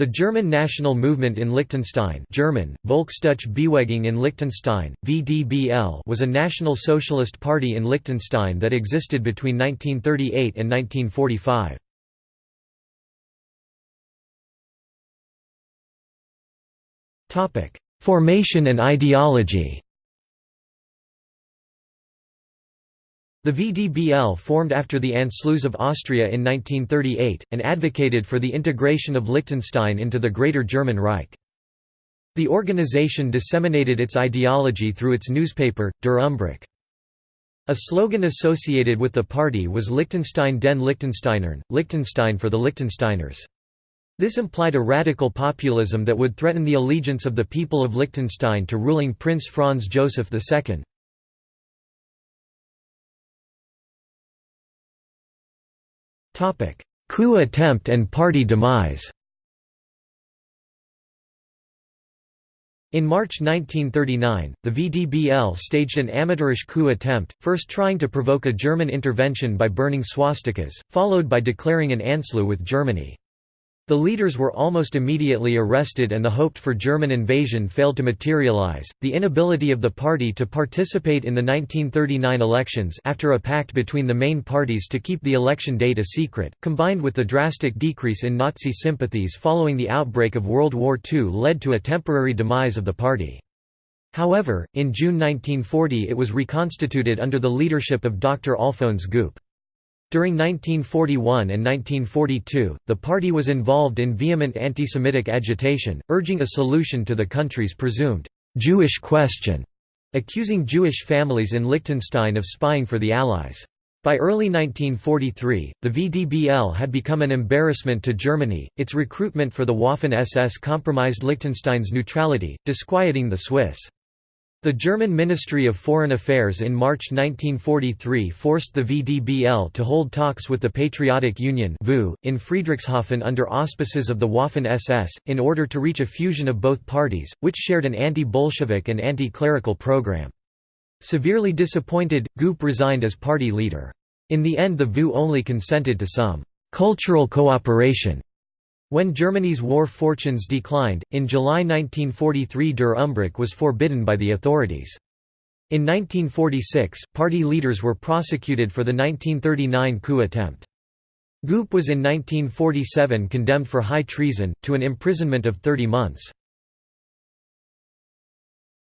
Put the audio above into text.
The German national movement in Liechtenstein German, Volksdeutsche in Liechtenstein, VDBL was a National Socialist Party in Liechtenstein that existed between 1938 and 1945. Formation and ideology The VDBL formed after the Anschluss of Austria in 1938, and advocated for the integration of Liechtenstein into the Greater German Reich. The organization disseminated its ideology through its newspaper, Der. A slogan associated with the party was Liechtenstein den Liechtensteinern, Liechtenstein for the Liechtensteiners. This implied a radical populism that would threaten the allegiance of the people of Liechtenstein to ruling Prince Franz Joseph II. Coup attempt and party demise In March 1939, the VDBL staged an amateurish coup attempt, first trying to provoke a German intervention by burning swastikas, followed by declaring an Anschluss with Germany. The leaders were almost immediately arrested and the hoped for German invasion failed to materialize. The inability of the party to participate in the 1939 elections after a pact between the main parties to keep the election date a secret, combined with the drastic decrease in Nazi sympathies following the outbreak of World War II led to a temporary demise of the party. However, in June 1940 it was reconstituted under the leadership of Dr. Alfons Goop. During 1941 and 1942, the party was involved in vehement anti-Semitic agitation, urging a solution to the country's presumed «Jewish question», accusing Jewish families in Liechtenstein of spying for the Allies. By early 1943, the VDBL had become an embarrassment to Germany, its recruitment for the Waffen-SS compromised Liechtenstein's neutrality, disquieting the Swiss. The German Ministry of Foreign Affairs in March 1943 forced the VDBL to hold talks with the Patriotic Union in Friedrichshafen under auspices of the Waffen-SS, in order to reach a fusion of both parties, which shared an anti-Bolshevik and anti-clerical program. Severely disappointed, Goop resigned as party leader. In the end the VU only consented to some «cultural cooperation» When Germany's war fortunes declined, in July 1943 Der was forbidden by the authorities. In 1946, party leaders were prosecuted for the 1939 coup attempt. Goop was in 1947 condemned for high treason, to an imprisonment of 30 months.